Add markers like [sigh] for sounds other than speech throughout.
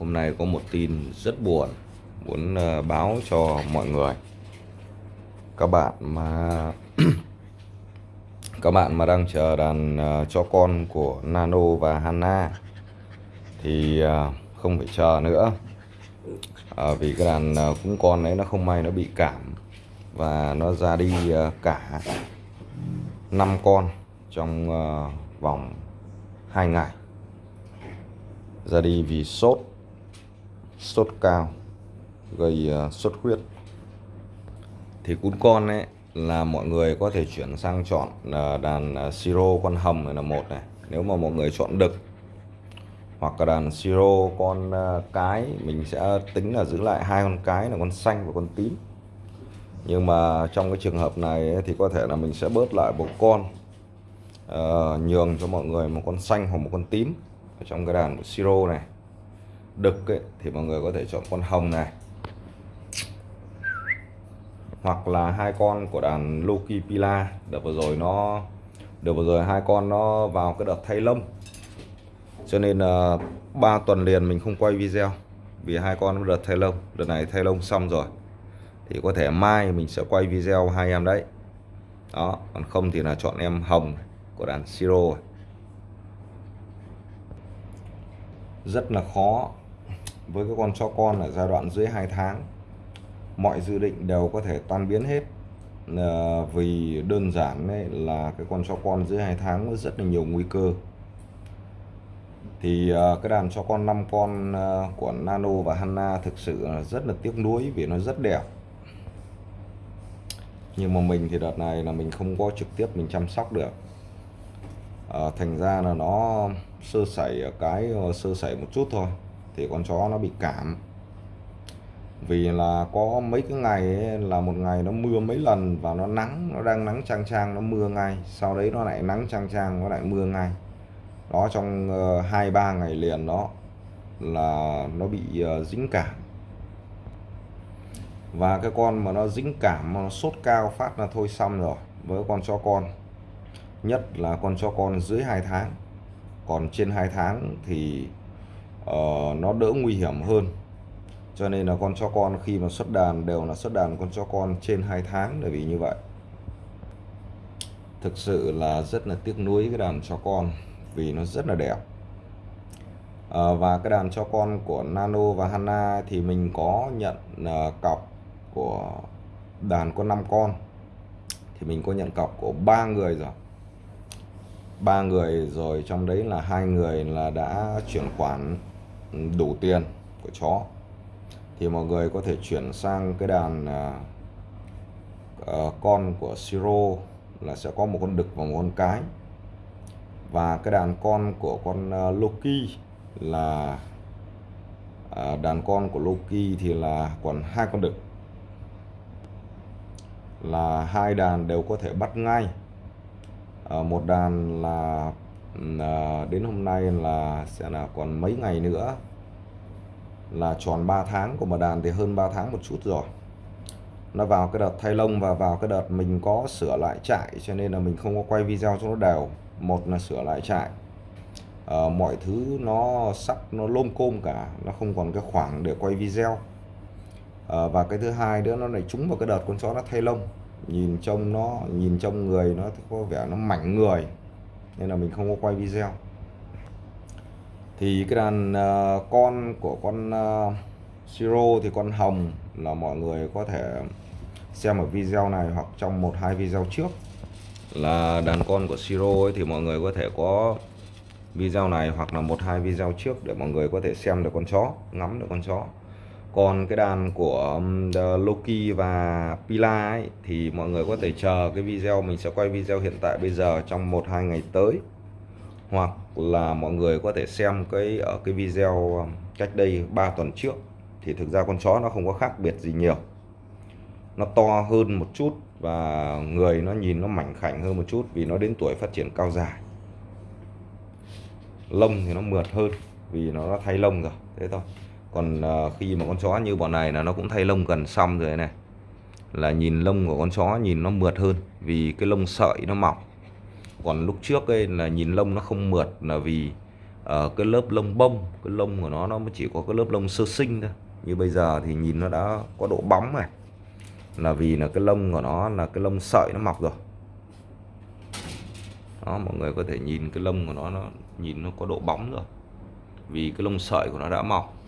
hôm nay có một tin rất buồn muốn ờ, báo cho mọi người. Các bạn mà [clears throat] các bạn mà đang chờ đàn ờ, cho con của Nano và Hanna thì ờ, không phải chờ nữa. À, vì cái đàn cũng cúng con đấy nó không may nó bị cảm và nó ra đi cả năm con trong vòng 2 ngày. Ra đi vì sốt sốt cao gây xuất sốt huyết. Thì cún con ấy là mọi người có thể chuyển sang chọn ờ, đàn ờ, siro con hầm này là một này. Nếu mà mọi người chọn đực hoặc là đàn siro con cái mình sẽ tính là giữ lại hai con cái là con xanh và con tím. Nhưng mà trong cái trường hợp này ấy, thì có thể là mình sẽ bớt lại một con uh, nhường cho mọi người một con xanh hoặc một con tím ở trong cái đàn của siro này đực ấy, thì mọi người có thể chọn con hồng này. Hoặc là hai con của đàn Loki Pila đợt vừa rồi nó đợt vừa rồi hai con nó vào cái đợt thay lông. Cho nên là ba tuần liền mình không quay video vì hai con nó đợt thay lông. Đợt này thay lông xong rồi thì có thể mai mình sẽ quay video hai em đấy. Đó còn không thì là chọn em hồng của đàn siro. Rất là khó với cái con chó con ở giai đoạn dưới 2 tháng mọi dự định đều có thể tan biến hết. À, vì đơn giản ấy là cái con chó con dưới 2 tháng có rất là nhiều nguy cơ. Thì à, cái đàn chó con 5 con à, của Nano và Hanna thực sự là rất là tiếc nuối vì nó rất đẹp. Nhưng mà mình thì đợt này là mình không có trực tiếp mình chăm sóc được. À, thành ra là nó sơ sẩy ở cái sơ sẩy một chút thôi thì con chó nó bị cảm. Vì là có mấy cái ngày ấy, là một ngày nó mưa mấy lần và nó nắng nó đang nắng trang trang nó mưa ngay. Sau đấy nó lại nắng trang trang nó lại mưa ngay. Đó trong hai hai ba ngày liền đó là nó bị uh, dính cảm. Và cái con mà nó dính cảm mà nó sốt cao phát là thôi xong rồi với con chó con. Nhất là con chó con dưới 2 tháng. Còn trên 2 tháng thì uh, nó đỡ nguy hiểm hơn. Cho nên là con chó con khi mà xuất đàn đều là xuất đàn con chó con trên 2 tháng bởi vì như vậy. Thực sự là rất là tiếc nuối cái đàn chó con vì nó rất là đẹp. Ờ, và cái đàn chó con của Nano và Hanna thì mình có nhận uh, cọc của đàn có 5 con. Thì mình có nhận cọc của ba người rồi. Ba người rồi trong đấy là hai người là đã chuyển khoản đủ tiền của chó thì mọi người có thể chuyển sang cái đàn uh, con của Siro là sẽ có một con đực và một con cái. Và cái đàn con của con uh, Loki là uh, đàn con của Loki thì là còn hai con đực. Là hai đàn đều có thể bắt ngay. Uh, một đàn là à, đến hôm nay là sẽ là còn mấy ngày nữa là tròn 3 tháng của một đàn thì hơn 3 tháng một chút rồi. Nó vào cái đợt thay lông và vào cái đợt mình có sửa lại trại cho nên là mình không có quay video cho nó đều. Một là sửa lại trại. À, mọi thứ nó sắp nó lôm côm cả nó không còn cái khoảng để quay video. À, và cái thứ hai nữa nó lại trúng vào cái đợt con chó nó thay lông. Nhìn trông nó nhìn trông người nó có vẻ nó mảnh người nên là mình không có quay video. Thì cái đàn uh, con của con uh, Siro thì con hồng là mọi người có thể xem ở video này hoặc trong một hai video trước. Là đàn con của Siro ấy thì mọi người có thể có video này hoặc là một hai video trước để mọi người có thể xem được con chó ngắm được con chó còn cái đàn của um, Loki và Pila ấy, thì mọi người có thể chờ cái video mình sẽ quay video hiện tại bây giờ trong một hai ngày tới. Hoặc là mọi người có thể xem cái ở cái video um, cách đây 3 tuần trước. Thì thực ra con chó nó không có khác biệt gì nhiều. Nó to hơn một chút và người nó nhìn nó mảnh khảnh hơn một chút vì nó đến tuổi phát triển cao dài. Lông thì nó mượt hơn vì nó thay lông rồi thế thôi còn ờ, khi mà con chó như bọn này là nó cũng thay lông gần xong rồi này. Là nhìn lông của con chó nhìn nó mượt hơn vì cái lông sợi nó mỏng còn lúc trước ấy là nhìn lông nó không mượt là vì uh, cái lớp lông bông cái lông của nó nó mới chỉ có cái lớp lông sơ sinh thôi. Như bây giờ thì nhìn nó đã có độ bóng này là vì là cái lông của nó là cái lông sợi nó mọc rồi. Đó mọi người có thể nhìn cái lông của nó nó nhìn nó có độ bóng rồi. Vì cái lông sợi của nó đã mọc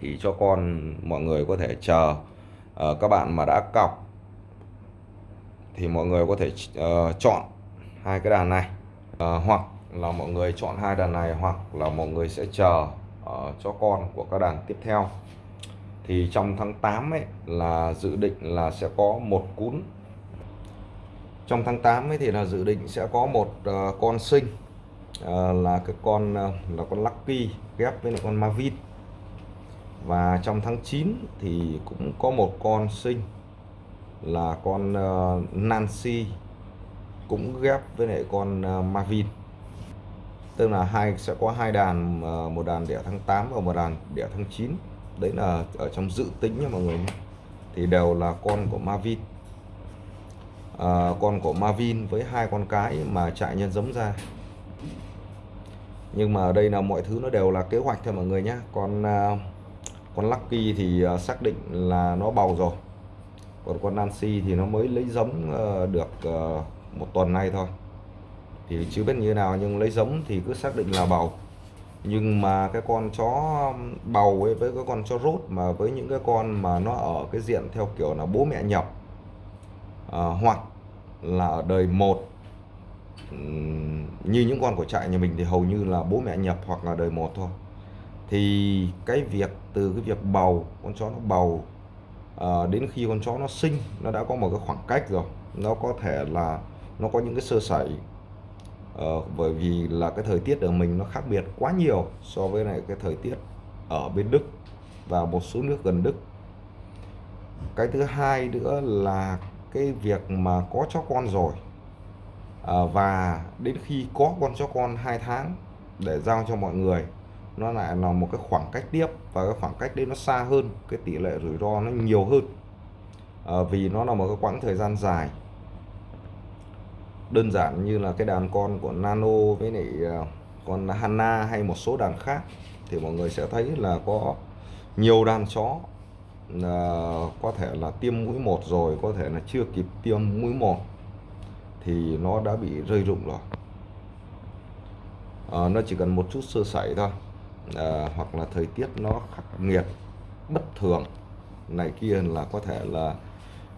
thì cho con mọi người có thể chờ uh, các bạn mà đã cọc thì mọi người có thể uh, chọn hai cái đàn này. Uh, hoặc là mọi người chọn hai đàn này hoặc là mọi người sẽ chờ uh, cho con của các đàn tiếp theo. Thì trong tháng 8 ấy là dự định là sẽ có một cún. Trong tháng 8 ấy thì là dự định sẽ có một uh, con sinh uh, là cái con uh, là con Lucky ghép với lại con mavin và trong tháng 9 thì cũng có một con sinh là con uh, Nancy cũng ghép với lại con uh, Marvin. Tức là hai sẽ có hai đàn uh, một đàn đẻ tháng 8 và một đàn đẻ tháng 9 đấy là ở trong dự tính nha mọi người thì đều là con của Marvin. À, con của Marvin với hai con cái mà chạy nhân giống ra. Nhưng mà ở đây là mọi thứ nó đều là kế hoạch thôi mọi người nhé. Con uh, con Lucky thì à, xác định là nó bầu rồi. Còn con Nancy thì nó mới lấy giống ờ, được ờ, một tuần nay thôi. Thì chưa biết như thế nào nhưng lấy giống thì cứ xác định là bầu. Nhưng mà cái con chó bầu ấy với cái con chó rốt mà với những cái con mà nó ở cái diện theo kiểu là bố mẹ nhập à, hoặc là ở đời một như những con của trại nhà mình thì hầu như là bố mẹ nhập hoặc là đời một thôi thì cái việc từ cái việc bầu con chó nó bầu à, đến khi con chó nó sinh nó đã có một cái khoảng cách rồi. Nó có thể là nó có những cái sơ sẩy à, bởi vì là cái thời tiết ở mình nó khác biệt quá nhiều so với lại cái thời tiết ở bên Đức và một số nước gần Đức. Cái thứ hai nữa là cái việc mà có chó con rồi à, và đến khi có con chó con hai tháng để giao cho mọi người nó lại là một cái khoảng cách tiếp và cái khoảng cách đấy nó xa hơn cái tỷ lệ rủi ro nó nhiều hơn. À, vì nó là một cái quãng thời gian dài. Đơn giản như là cái đàn con của Nano với lại ờ, con Hanna hay một số đàn khác thì mọi người sẽ thấy là có nhiều đàn chó. Uh, có thể là tiêm mũi một rồi có thể là chưa kịp tiêm mũi một thì nó đã bị rơi rụng rồi. À, nó chỉ cần một chút sơ sẩy thôi à, hoặc là thời tiết nó khắc nghiệt bất thường. Này kia là có thể là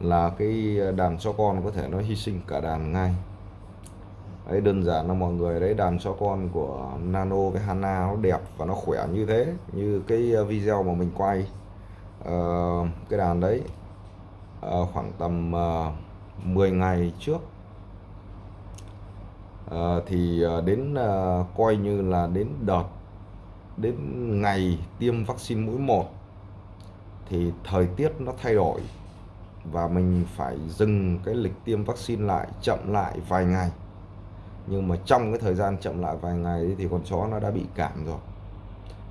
là cái đàn cho con có thể nó hy sinh cả đàn ngay. Đấy đơn giản là mọi người đấy đàn cho con của Nano với Hana nó đẹp và nó khỏe như thế như cái video mà mình quay. Uh, cái đàn đấy uh, khoảng tầm uh, 10 ngày trước. Uh, thì uh, đến uh, coi như là đến đợt đến ngày tiêm vaccine mũi 1 thì thời tiết nó thay đổi và mình phải dừng cái lịch tiêm vaccine lại chậm lại vài ngày. Nhưng mà trong cái thời gian chậm lại vài ngày thì con chó nó đã bị cảm rồi.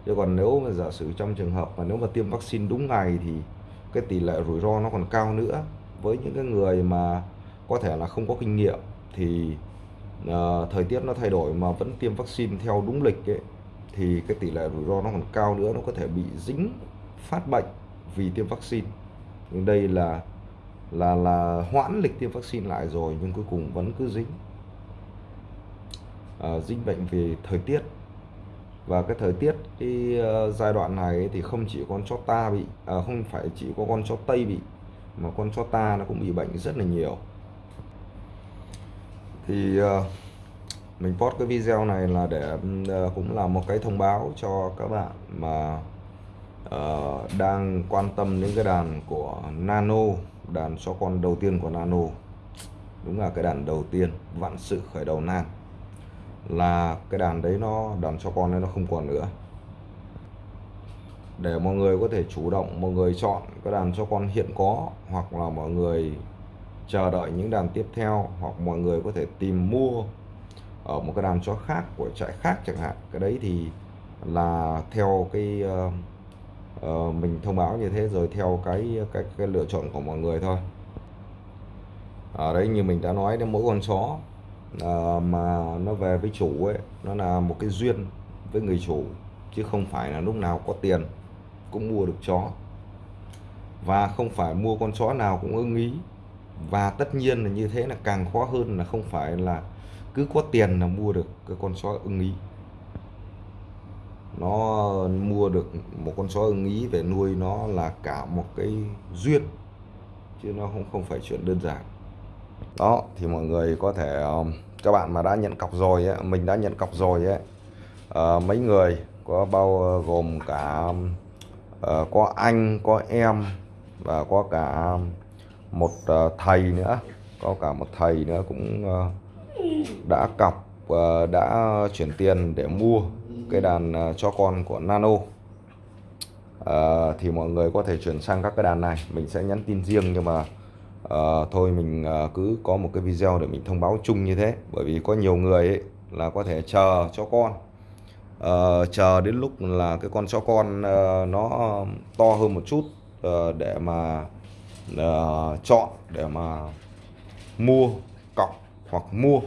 Chứ còn nếu mà giả sử trong trường hợp mà nếu mà tiêm vaccine đúng ngày thì cái tỷ lệ rủi ro nó còn cao nữa. Với những cái người mà có thể là không có kinh nghiệm thì uh, thời tiết nó thay đổi mà vẫn tiêm vaccine theo đúng lịch ấy, thì cái tỷ lệ rủi ro nó còn cao nữa nó có thể bị dính phát bệnh vì tiêm vaccine. Nhưng đây là là là hoãn lịch tiêm vaccine lại rồi nhưng cuối cùng vẫn cứ dính. À, dính bệnh vì thời tiết. Và cái thời tiết cái uh, giai đoạn này thì không chỉ con chó ta bị à, không phải chỉ có con chó tây bị mà con chó ta nó cũng bị bệnh rất là nhiều. Thì uh, mình post cái video này là để uh, cũng là một cái thông báo cho các bạn mà uh, đang quan tâm đến cái đàn của Nano đàn cho con đầu tiên của Nano. Đúng là cái đàn đầu tiên vạn sự khởi đầu nan. Là cái đàn đấy nó đàn cho con đấy nó không còn nữa. Để mọi người có thể chủ động mọi người chọn cái đàn cho con hiện có hoặc là mọi người chờ đợi những đàn tiếp theo hoặc mọi người có thể tìm mua ở một cái đàn chó khác của trại khác chẳng hạn. Cái đấy thì là theo cái uh, uh, mình thông báo như thế rồi theo cái cái cái lựa chọn của mọi người thôi. Ở đấy như mình đã nói đến mỗi con chó uh, mà nó về với chủ ấy nó là một cái duyên với người chủ chứ không phải là lúc nào có tiền cũng mua được chó. Và không phải mua con chó nào cũng ưng ý. Và tất nhiên là như thế là càng khó hơn là không phải là cứ có tiền là mua được cái con chó ưng ý. Nó mua được một con chó ưng ý về nuôi nó là cả một cái duyên chứ nó không không phải chuyện đơn giản. Đó thì mọi người có thể um, các bạn mà đã nhận cọc rồi ấy, mình đã nhận cọc rồi ấy à, mấy người có bao ờ, gồm cả à, có anh có em và có cả um, một thầy nữa có cả một thầy nữa cũng đã cọc ờ, đã chuyển tiền để mua cái đàn ờ, cho con của Nano. Ờ, thì mọi người có thể chuyển sang các cái đàn này. Mình sẽ nhắn tin riêng nhưng mà uh, thôi mình cứ có một cái video để mình thông báo chung như thế. Bởi vì có nhiều người ấy là có thể chờ cho con. Uh, chờ đến lúc là cái con chó con uh, nó to hơn một chút uh, để mà uh, chọn để mà mua cọc hoặc mua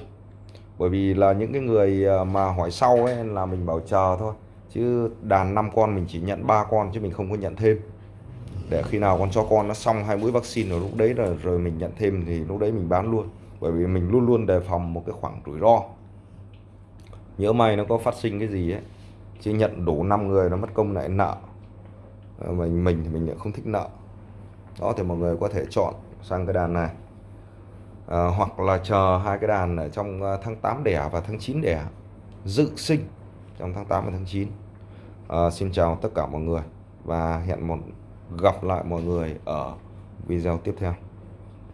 bởi vì là những cái người ờ, mà hỏi sau ấy là mình bảo chờ thôi. Chứ đàn 5 con mình chỉ nhận ba con chứ mình không có nhận thêm. Để khi nào con cho con nó xong hai mũi vaccine rồi lúc đấy là rồi mình nhận thêm thì lúc đấy mình bán luôn. Bởi vì mình luôn luôn đề phòng một cái khoảng rủi ro. Nhớ may nó có phát sinh cái gì ấy. Chứ nhận đủ 5 người nó mất công lại nợ. Ờ, mình mình thì mình lại không thích nợ. Đó, thì mọi người có thể chọn sang cái đàn này à, hoặc là chờ hai cái đàn ở trong ờ, tháng 8 đẻ và tháng 9 đẻ dự sinh trong tháng 8 và tháng 9 à, ờ, xin chào tất cả mọi người và hẹn một gặp lại mọi người ở video tiếp theo.